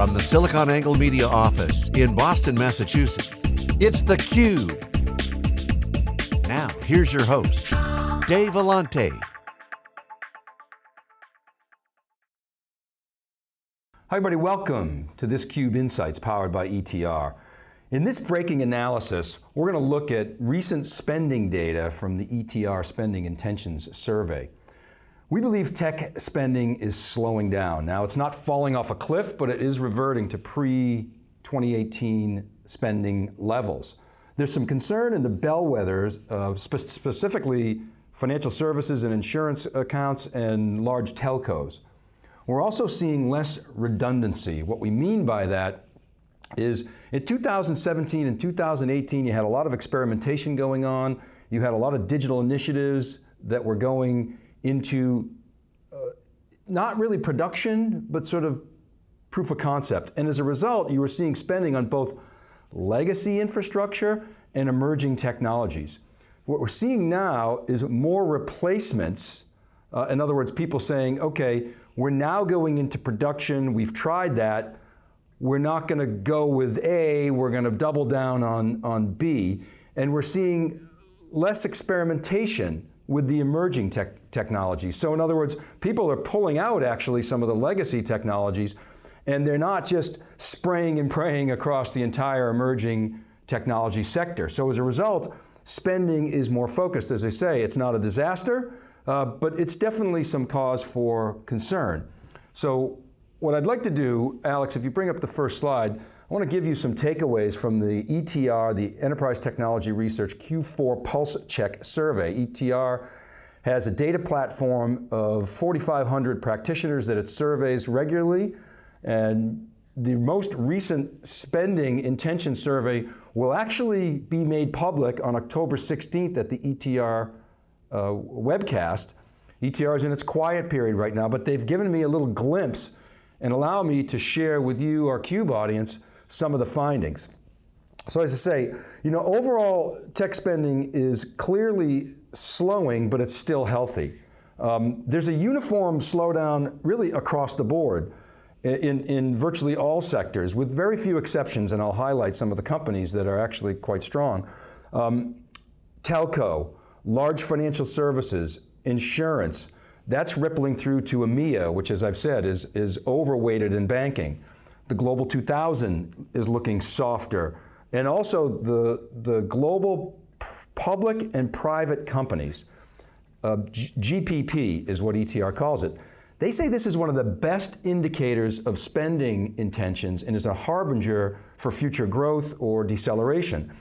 From the SiliconANGLE Media office in Boston, Massachusetts, it's theCUBE. Now, here's your host, Dave Vellante. Hi everybody, welcome to this CUBE Insights powered by ETR. In this breaking analysis, we're going to look at recent spending data from the ETR Spending Intentions Survey. We believe tech spending is slowing down. Now it's not falling off a cliff, but it is reverting to pre-2018 spending levels. There's some concern in the bellwethers, uh, spe specifically financial services and insurance accounts and large telcos. We're also seeing less redundancy. What we mean by that is in 2017 and 2018, you had a lot of experimentation going on. You had a lot of digital initiatives that were going into uh, not really production, but sort of proof of concept. And as a result, you were seeing spending on both legacy infrastructure and emerging technologies. What we're seeing now is more replacements. Uh, in other words, people saying, okay, we're now going into production, we've tried that, we're not going to go with A, we're going to double down on, on B. And we're seeing less experimentation with the emerging tech technologies. So in other words, people are pulling out actually some of the legacy technologies and they're not just spraying and praying across the entire emerging technology sector. So as a result, spending is more focused. As I say, it's not a disaster, uh, but it's definitely some cause for concern. So what I'd like to do, Alex, if you bring up the first slide, I want to give you some takeaways from the ETR, the Enterprise Technology Research Q4 Pulse Check Survey. ETR has a data platform of 4,500 practitioners that it surveys regularly, and the most recent spending intention survey will actually be made public on October 16th at the ETR uh, webcast. ETR is in its quiet period right now, but they've given me a little glimpse and allow me to share with you, our CUBE audience, some of the findings. So as I say, you know, overall tech spending is clearly slowing, but it's still healthy. Um, there's a uniform slowdown really across the board in, in virtually all sectors, with very few exceptions, and I'll highlight some of the companies that are actually quite strong. Um, telco, large financial services, insurance, that's rippling through to EMEA, which as I've said is, is overweighted in banking. The Global 2000 is looking softer. And also the, the global public and private companies, uh, GPP is what ETR calls it. They say this is one of the best indicators of spending intentions and is a harbinger for future growth or deceleration.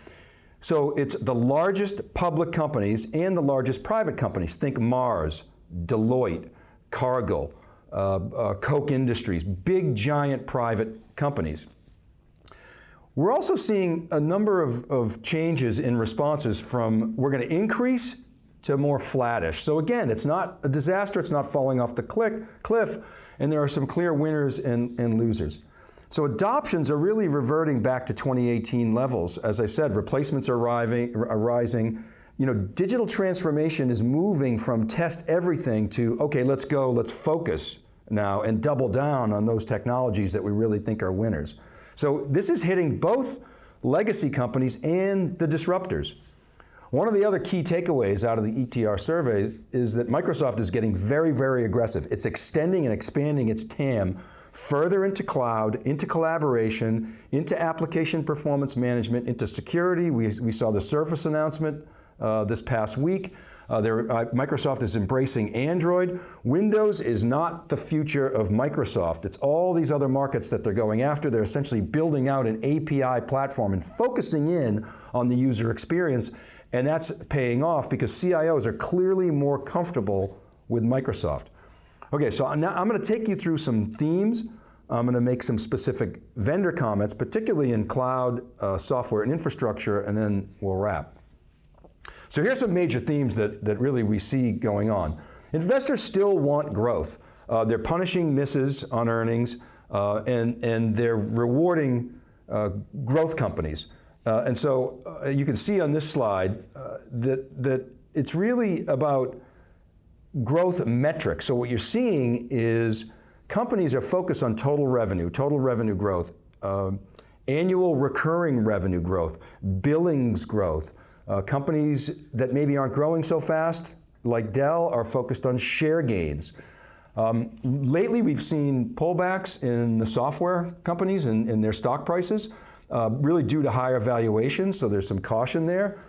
So it's the largest public companies and the largest private companies. Think Mars, Deloitte, Cargill, Uh, uh, Koch Industries, big giant private companies. We're also seeing a number of, of changes in responses from we're going to increase to more flattish. So again, it's not a disaster, it's not falling off the cliff, and there are some clear winners and, and losers. So adoptions are really reverting back to 2018 levels. As I said, replacements are arriving, are rising, you know, digital transformation is moving from test everything to, okay, let's go, let's focus now and double down on those technologies that we really think are winners. So this is hitting both legacy companies and the disruptors. One of the other key takeaways out of the ETR survey is that Microsoft is getting very, very aggressive. It's extending and expanding its TAM further into cloud, into collaboration, into application performance management, into security. We, we saw the Surface announcement uh, this past week. Uh, uh, Microsoft is embracing Android. Windows is not the future of Microsoft. It's all these other markets that they're going after. They're essentially building out an API platform and focusing in on the user experience. And that's paying off because CIOs are clearly more comfortable with Microsoft. Okay, so now I'm going to take you through some themes. I'm going to make some specific vendor comments, particularly in cloud, uh, software, and infrastructure, and then we'll wrap. So here's some major themes that, that really we see going on. Investors still want growth. Uh, they're punishing misses on earnings uh, and, and they're rewarding uh, growth companies. Uh, and so uh, you can see on this slide uh, that, that it's really about growth metrics. So what you're seeing is companies are focused on total revenue, total revenue growth, uh, annual recurring revenue growth, billings growth. Uh, companies that maybe aren't growing so fast, like Dell, are focused on share gains. Um, lately, we've seen pullbacks in the software companies and, and their stock prices, uh, really due to higher valuations, so there's some caution there.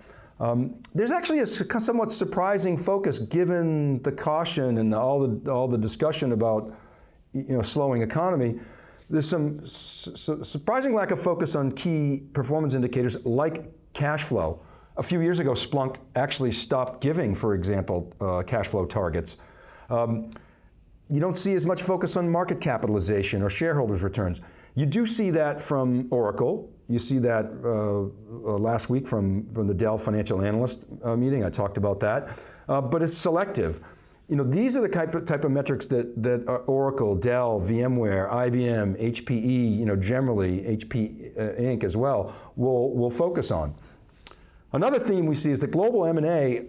Um, there's actually a somewhat surprising focus given the caution and all the, all the discussion about you know, slowing economy. There's some su surprising lack of focus on key performance indicators like cash flow. A few years ago, Splunk actually stopped giving, for example, uh, cash flow targets. Um, you don't see as much focus on market capitalization or shareholders returns. You do see that from Oracle. You see that uh, uh, last week from, from the Dell Financial Analyst uh, meeting. I talked about that. Uh, but it's selective. You know, these are the type of, type of metrics that, that Oracle, Dell, VMware, IBM, HPE, you know, generally HP uh, Inc. as well, will, will focus on. Another theme we see is that global M&A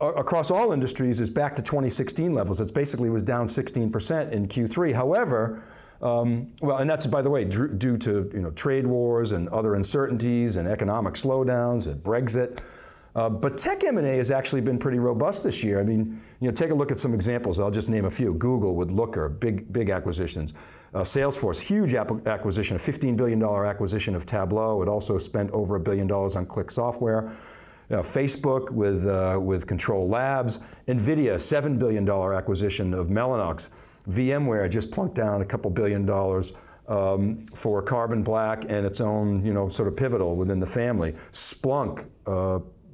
across all industries is back to 2016 levels. It's basically was down 16% in Q3. However, um, well, and that's, by the way, due to you know, trade wars and other uncertainties and economic slowdowns and Brexit. Uh, but tech M&A has actually been pretty robust this year. I mean, you know, take a look at some examples. I'll just name a few. Google with Looker, big, big acquisitions. Uh, Salesforce, huge acquisition, a $15 billion acquisition of Tableau. It also spent over a billion dollars on ClickSoftware. You know, Facebook with, uh, with CTRL-labs. NVIDIA, $7 billion acquisition of Mellanox. VMware just plunked down a couple billion dollars um, for Carbon Black and its own, you know, sort of pivotal within the family. Splunk,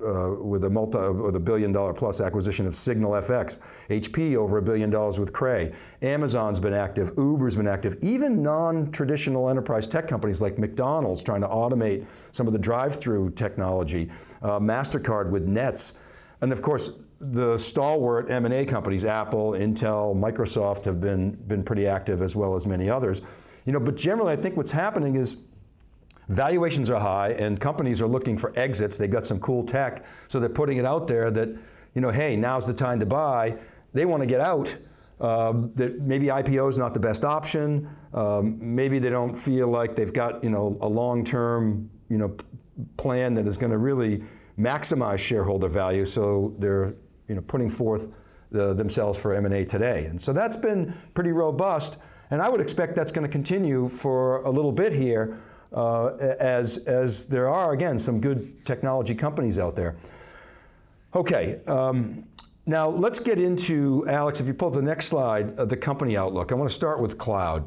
uh, uh, with a multi, with a billion dollar plus acquisition of SignalFx. HP over a billion dollars with Cray. Amazon's been active, Uber's been active. Even non-traditional enterprise tech companies like McDonald's trying to automate some of the drive-through technology. Uh, MasterCard with Nets. And of course, the stalwart M&A companies, Apple, Intel, Microsoft have been, been pretty active as well as many others. You know, but generally I think what's happening is valuations are high and companies are looking for exits. They've got some cool tech, so they're putting it out there that, you know, hey, now's the time to buy. They want to get out. Um, that maybe IPO is not the best option. Um, maybe they don't feel like they've got, you know, a long-term, you know, plan that is going to really maximize shareholder value. So they're you know, putting forth the, themselves for M&A today. And so that's been pretty robust, and I would expect that's going to continue for a little bit here uh, as, as there are, again, some good technology companies out there. Okay, um, now let's get into, Alex, if you pull up the next slide, uh, the company outlook. I want to start with cloud.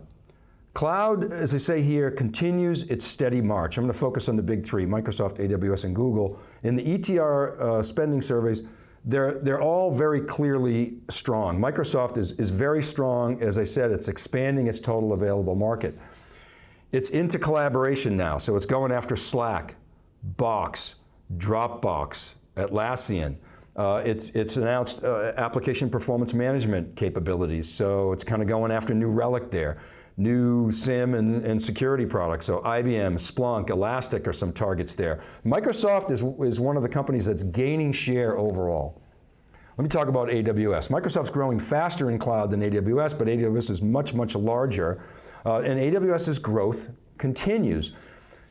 Cloud, as I say here, continues its steady march. I'm going to focus on the big three, Microsoft, AWS, and Google. In the ETR uh, spending surveys, they're, they're all very clearly strong. Microsoft is, is very strong. As I said, it's expanding its total available market. It's into collaboration now, so it's going after Slack, Box, Dropbox, Atlassian. Uh, it's, it's announced uh, application performance management capabilities, so it's kind of going after New Relic there new SIEM and, and, security products. So IBM, Splunk, Elastic are some targets there. Microsoft is, is one of the companies that's gaining share overall. Let me talk about AWS. Microsoft's growing faster in cloud than AWS, but AWS is much, much larger. Uh, and AWS's growth continues.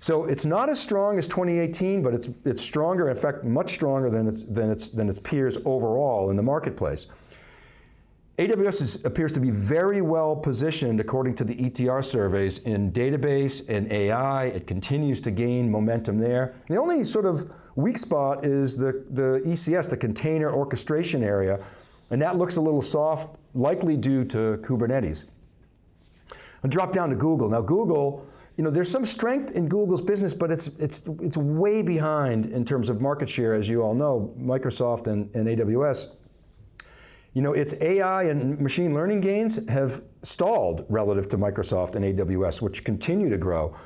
So it's not as strong as 2018, but it's, it's stronger, in fact, much stronger than its, than, its, than its peers overall in the marketplace. AWS is, appears to be very well positioned according to the ETR surveys in database and AI. It continues to gain momentum there. The only sort of weak spot is the, the ECS, the container orchestration area, and that looks a little soft, likely due to Kubernetes. I'll drop down to Google. Now Google, you know, there's some strength in Google's business, but it's, it's, it's way behind in terms of market share, as you all know, Microsoft and, and AWS you know, its AI and machine learning gains have stalled relative to Microsoft and AWS, which continue to grow.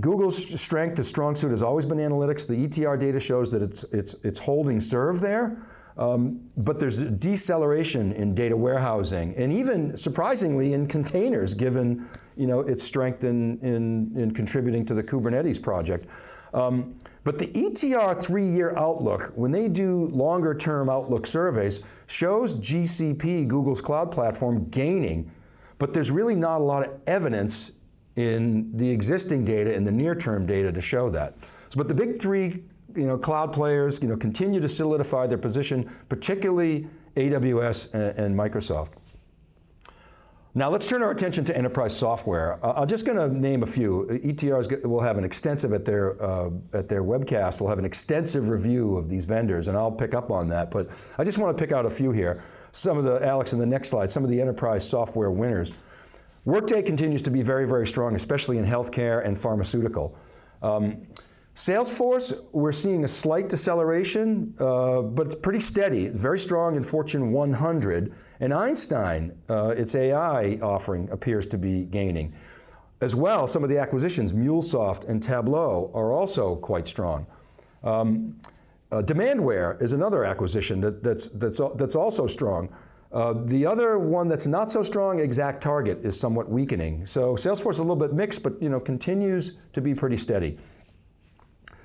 Google's strength, the strong suit has always been analytics. The ETR data shows that it's, it's, it's holding serve there, um, but there's deceleration in data warehousing, and even surprisingly in containers, given you know, its strength in, in, in contributing to the Kubernetes project. Um, but the ETR three-year outlook, when they do longer term outlook surveys, shows GCP, Google's cloud platform, gaining, but there's really not a lot of evidence in the existing data and the near-term data to show that. So, but the big three you know, cloud players you know, continue to solidify their position, particularly AWS and, and Microsoft. Now let's turn our attention to enterprise software. Uh, I'm just going to name a few. ETRs will have an extensive at their uh, at their webcast. We'll have an extensive review of these vendors, and I'll pick up on that. But I just want to pick out a few here. Some of the Alex in the next slide. Some of the enterprise software winners. Workday continues to be very very strong, especially in healthcare and pharmaceutical. Um, Salesforce, we're seeing a slight deceleration, uh, but it's pretty steady, very strong in Fortune 100. And Einstein, uh, its AI offering appears to be gaining. As well, some of the acquisitions, MuleSoft and Tableau, are also quite strong. Um, uh, Demandware is another acquisition that, that's, that's, that's also strong. Uh, the other one that's not so strong, ExactTarget, is somewhat weakening. So Salesforce is a little bit mixed, but you know, continues to be pretty steady.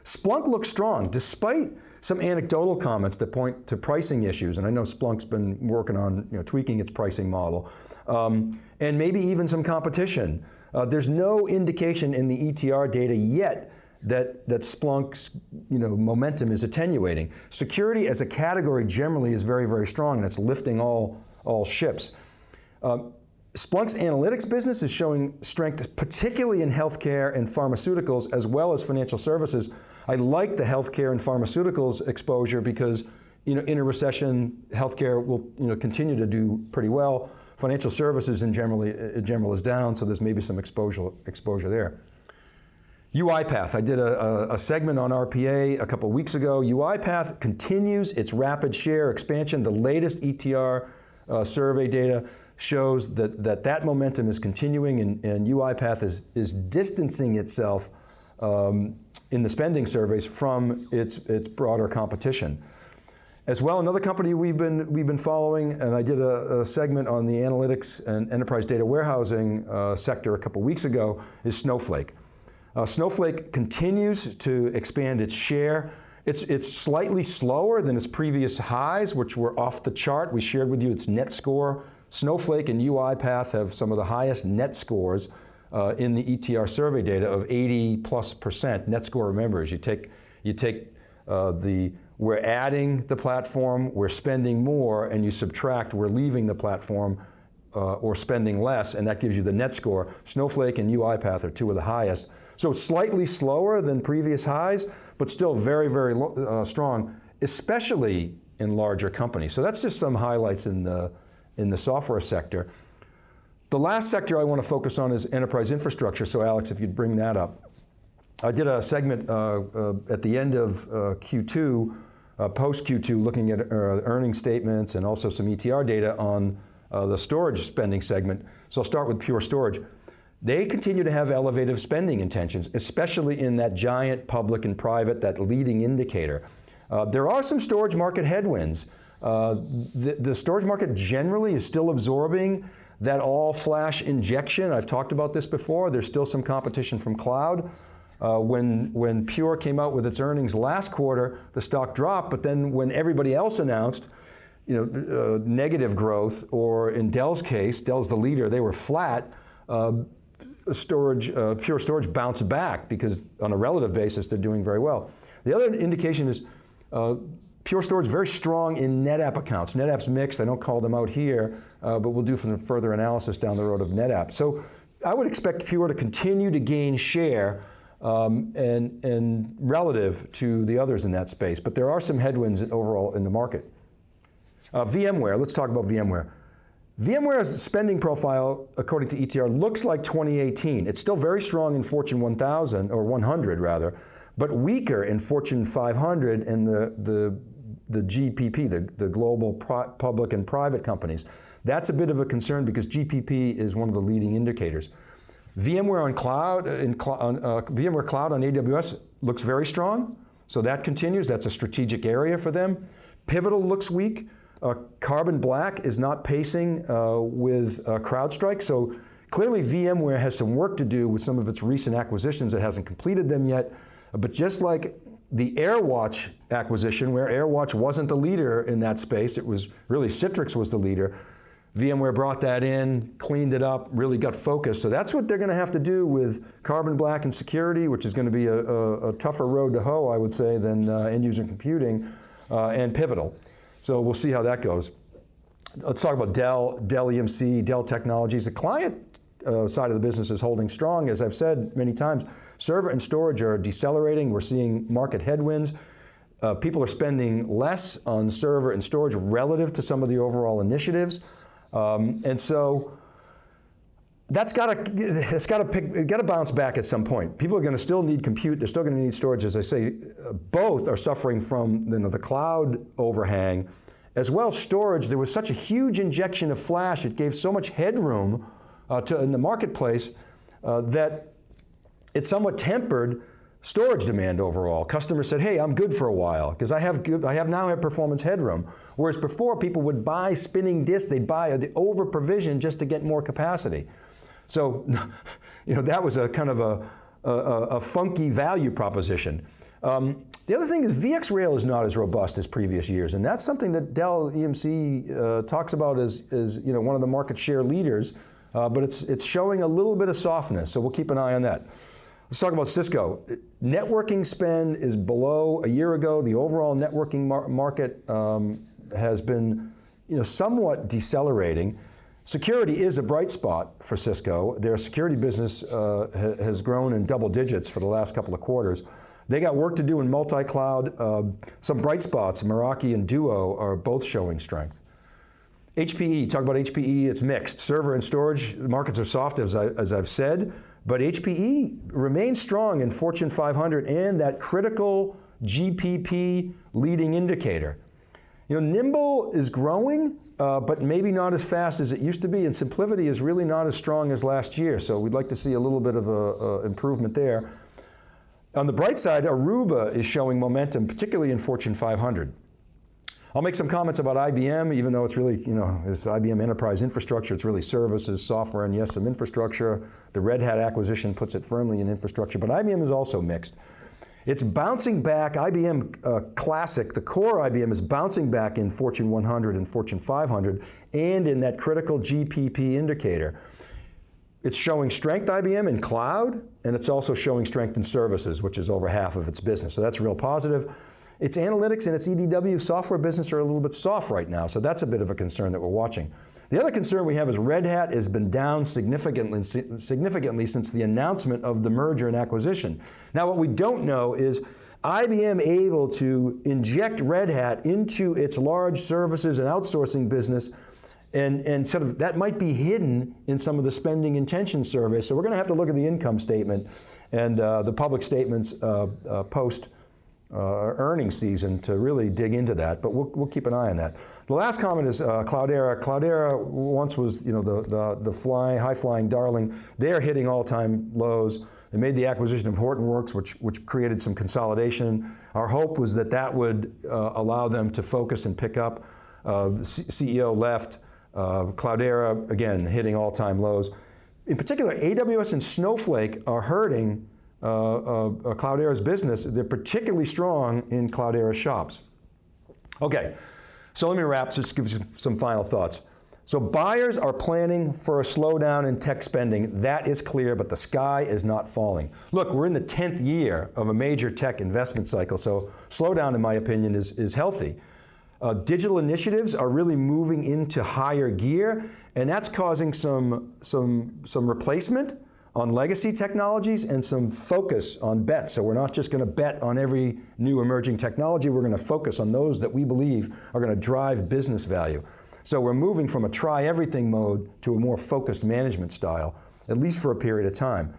Splunk looks strong, despite some anecdotal comments that point to pricing issues, and I know Splunk's been working on you know, tweaking its pricing model, um, and maybe even some competition. Uh, there's no indication in the ETR data yet that, that Splunk's you know, momentum is attenuating. Security as a category generally is very, very strong and it's lifting all, all ships. Uh, Splunk's analytics business is showing strength, particularly in healthcare and pharmaceuticals, as well as financial services. I like the healthcare and pharmaceuticals exposure because you know, in a recession, healthcare will you know, continue to do pretty well. Financial services in, generally, in general is down, so there's maybe some exposure, exposure there. UiPath, I did a, a, segment on RPA a couple weeks ago. UiPath continues its rapid share expansion. The latest ETR uh, survey data shows that that, that momentum is continuing and, and UiPath is, is distancing itself um, in the spending surveys from its, its broader competition. As well, another company we've been, we've been following, and I did a, a segment on the analytics and enterprise data warehousing uh, sector a couple weeks ago, is Snowflake. Uh, Snowflake continues to expand its share. It's, it's slightly slower than its previous highs, which were off the chart. We shared with you its net score. Snowflake and UiPath have some of the highest net scores uh, in the ETR survey data of 80 plus percent net score members. You take, you take uh, the, we're adding the platform, we're spending more, and you subtract, we're leaving the platform uh, or spending less, and that gives you the net score. Snowflake and UiPath are two of the highest. So slightly slower than previous highs, but still very, very uh, strong, especially in larger companies. So that's just some highlights in the, in the software sector. The last sector I want to focus on is enterprise infrastructure, so Alex, if you'd bring that up. I did a segment uh, uh, at the end of uh, Q2, uh, post Q2, looking at uh, earnings statements and also some ETR data on uh, the storage spending segment. So I'll start with Pure Storage. They continue to have elevated spending intentions, especially in that giant public and private, that leading indicator. there are some storage market headwinds. The, the storage market generally is still absorbing that all-flash injection, I've talked about this before, there's still some competition from cloud. Uh, when, when Pure came out with its earnings last quarter, the stock dropped, but then when everybody else announced you know, uh, negative growth, or in Dell's case, Dell's the leader, they were flat, uh, storage, uh, Pure Storage bounced back because on a relative basis, they're doing very well. The other indication is uh, Pure Storage is very strong in NetApp accounts. NetApp's mixed, I don't call them out here, uh, but we'll do some further analysis down the road of NetApp. So I would expect Pure to continue to gain share um, and, and relative to the others in that space, but there are some headwinds overall in the market. Uh, VMware, let's talk about VMware. VMware's spending profile, according to ETR, looks like 2018. It's still very strong in Fortune 1000, or 100 rather, but weaker in Fortune 500 and the, the the GPP, the, the global public and private companies. That's a bit of a concern because GPP is one of the leading indicators. VMware on cloud, uh, in cl on, uh, VMware Cloud on AWS looks very strong, so that continues. That's a strategic area for them. Pivotal looks weak. Uh, Carbon Black is not pacing uh, with uh, CrowdStrike, so clearly VMware has some work to do with some of its recent acquisitions. It hasn't completed them yet, but just like the AirWatch acquisition, where AirWatch wasn't the leader in that space, it was really Citrix was the leader. VMware brought that in, cleaned it up, really got focused. So that's what they're going to have to do with Carbon Black and security, which is going to be a, a, a tougher road to hoe, I would say, than uh, end user computing, uh, and Pivotal. So we'll see how that goes. Let's talk about Dell, Dell EMC, Dell Technologies. The client uh, side of the business is holding strong. As I've said many times, server and storage are decelerating. We're seeing market headwinds. Uh, people are spending less on server and storage relative to some of the overall initiatives. Um, and so that's got to it's got to pick got to bounce back at some point. People are going to still need compute. They're still going to need storage. As I say, both are suffering from you know, the cloud overhang, as well storage. There was such a huge injection of flash. It gave so much headroom uh, to, in the marketplace uh, that it somewhat tempered storage demand overall. Customers said, hey, I'm good for a while because I have good, I have now have performance headroom. Whereas before people would buy spinning disks, they'd buy the over provision just to get more capacity. So, you know, that was a kind of a, a, a funky value proposition. Um, the other thing is VxRail is not as robust as previous years, and that's something that Dell EMC uh, talks about as, as you know, one of the market share leaders, uh, but it's, it's showing a little bit of softness, so we'll keep an eye on that. Let's talk about Cisco. Networking spend is below a year ago. The overall networking mar market um, has been you know, somewhat decelerating. Security is a bright spot for Cisco. Their security business uh, ha has grown in double digits for the last couple of quarters. They got work to do in multi-cloud. Uh, some bright spots, Meraki and Duo are both showing strength. HPE, talk about HPE, it's mixed. Server and storage markets are soft as, I, as I've said. But HPE remains strong in Fortune 500 and that critical GPP leading indicator. You know, Nimble is growing, uh, but maybe not as fast as it used to be, and SimpliVity is really not as strong as last year, so we'd like to see a little bit of a, a improvement there. On the bright side, Aruba is showing momentum, particularly in Fortune 500. I'll make some comments about IBM, even though it's really, you know, it's IBM enterprise infrastructure, it's really services, software, and yes, some infrastructure. The Red Hat acquisition puts it firmly in infrastructure, but IBM is also mixed. It's bouncing back, IBM uh, Classic, the core IBM is bouncing back in Fortune 100 and Fortune 500, and in that critical GPP indicator. It's showing strength, IBM, in cloud, and it's also showing strength in services, which is over half of its business, so that's real positive. Its analytics and its EDW software business are a little bit soft right now, so that's a bit of a concern that we're watching. The other concern we have is Red Hat has been down significantly, significantly since the announcement of the merger and acquisition. Now what we don't know is IBM able to inject Red Hat into its large services and outsourcing business and, and sort of that might be hidden in some of the spending intention surveys. So we're going to have to look at the income statement and uh, the public statements uh, uh, post earnings season to really dig into that, but we'll, we'll keep an eye on that. The last comment is uh, Cloudera. Cloudera once was you know, the, the, the fly, high-flying darling. They are hitting all-time lows. They made the acquisition of Hortonworks, which, which created some consolidation. Our hope was that that would uh, allow them to focus and pick up. Uh, CEO left. Uh, Cloudera, again, hitting all-time lows. In particular, AWS and Snowflake are hurting uh, uh, Uh, uh, uh, Cloudera's business, they're particularly strong in Cloudera shops. Okay, so let me wrap, just give you some final thoughts. So buyers are planning for a slowdown in tech spending. That is clear, but the sky is not falling. Look, we're in the 10th year of a major tech investment cycle, so slowdown, in my opinion, is, is healthy. Uh, digital initiatives are really moving into higher gear, and that's causing some, some, some replacement on legacy technologies and some focus on bets. So we're not just going to bet on every new emerging technology, we're going to focus on those that we believe are going to drive business value. So we're moving from a try everything mode to a more focused management style, at least for a period of time.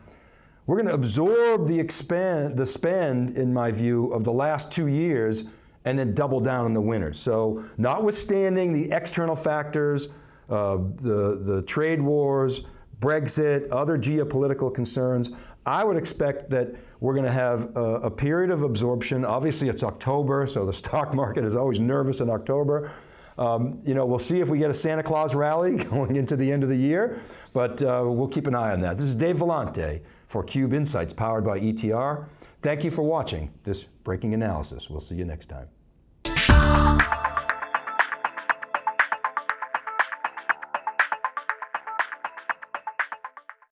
We're going to absorb the, expand, the spend, in my view, of the last two years and then double down on the winners. So notwithstanding the external factors, uh, the, the trade wars, Brexit, other geopolitical concerns, I would expect that we're going to have a, a, period of absorption. Obviously it's October, so the stock market is always nervous in October. Um, you know, we'll see if we get a Santa Claus rally going into the end of the year, but uh, we'll keep an eye on that. This is Dave Vellante for Cube Insights powered by ETR. Thank you for watching this breaking analysis. We'll see you next time.